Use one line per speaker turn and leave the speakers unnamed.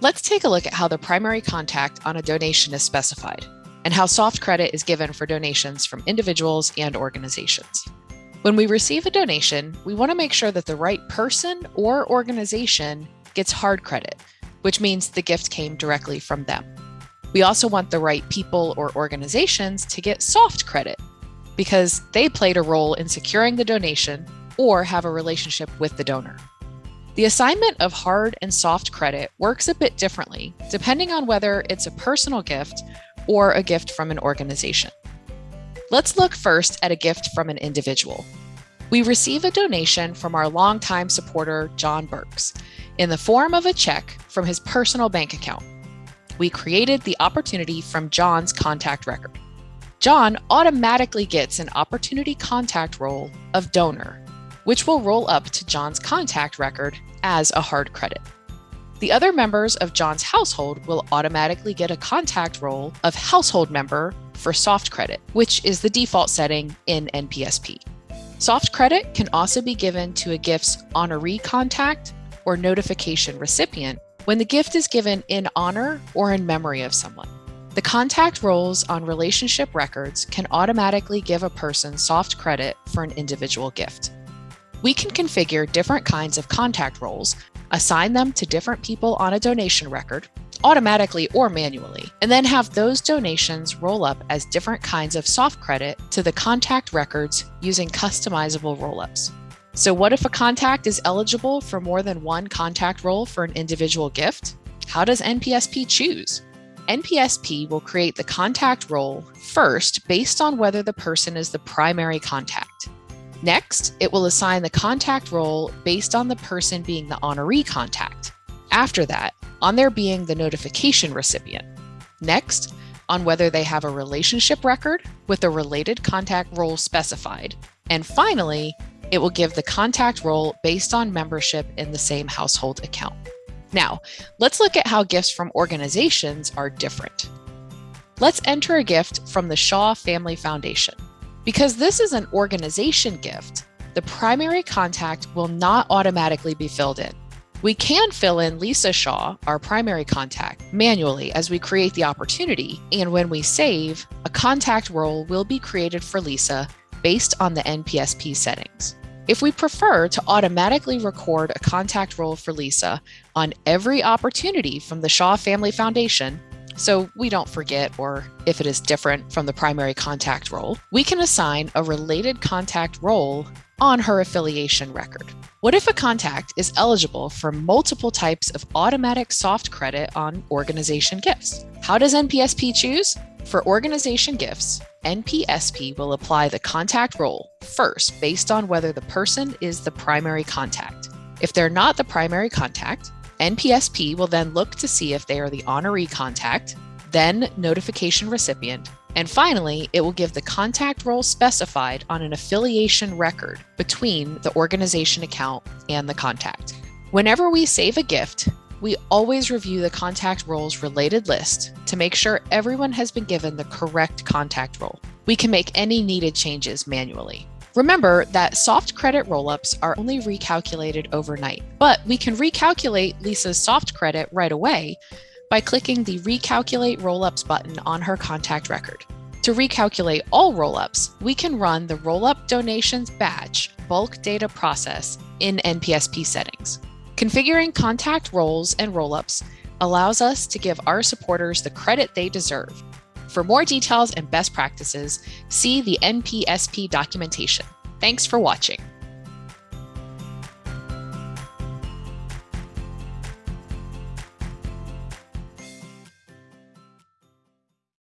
Let's take a look at how the primary contact on a donation is specified and how soft credit is given for donations from individuals and organizations. When we receive a donation, we want to make sure that the right person or organization gets hard credit, which means the gift came directly from them. We also want the right people or organizations to get soft credit because they played a role in securing the donation or have a relationship with the donor. The assignment of hard and soft credit works a bit differently depending on whether it's a personal gift or a gift from an organization. Let's look first at a gift from an individual. We receive a donation from our longtime supporter, John Burks, in the form of a check from his personal bank account. We created the opportunity from John's contact record. John automatically gets an opportunity contact role of donor which will roll up to John's contact record as a hard credit. The other members of John's household will automatically get a contact role of household member for soft credit, which is the default setting in NPSP. Soft credit can also be given to a gift's honoree contact or notification recipient when the gift is given in honor or in memory of someone. The contact roles on relationship records can automatically give a person soft credit for an individual gift. We can configure different kinds of contact roles, assign them to different people on a donation record, automatically or manually, and then have those donations roll up as different kinds of soft credit to the contact records using customizable rollups. So what if a contact is eligible for more than one contact role for an individual gift? How does NPSP choose? NPSP will create the contact role first based on whether the person is the primary contact. Next, it will assign the contact role based on the person being the honoree contact. After that, on their being the notification recipient. Next, on whether they have a relationship record with a related contact role specified. And finally, it will give the contact role based on membership in the same household account. Now, let's look at how gifts from organizations are different. Let's enter a gift from the Shaw Family Foundation. Because this is an organization gift, the primary contact will not automatically be filled in. We can fill in Lisa Shaw, our primary contact, manually as we create the opportunity, and when we save, a contact role will be created for Lisa based on the NPSP settings. If we prefer to automatically record a contact role for Lisa on every opportunity from the Shaw Family Foundation, so we don't forget or if it is different from the primary contact role, we can assign a related contact role on her affiliation record. What if a contact is eligible for multiple types of automatic soft credit on organization gifts? How does NPSP choose? For organization gifts, NPSP will apply the contact role first based on whether the person is the primary contact. If they're not the primary contact, NPSP will then look to see if they are the honoree contact, then notification recipient, and finally, it will give the contact role specified on an affiliation record between the organization account and the contact. Whenever we save a gift, we always review the contact roles related list to make sure everyone has been given the correct contact role. We can make any needed changes manually. Remember that soft credit rollups are only recalculated overnight, but we can recalculate Lisa's soft credit right away by clicking the Recalculate Rollups button on her contact record. To recalculate all rollups, we can run the Rollup Donations Batch bulk data process in NPSP settings. Configuring contact roles and rollups allows us to give our supporters the credit they deserve for more details and best practices, see the NPSP documentation. Thanks for watching.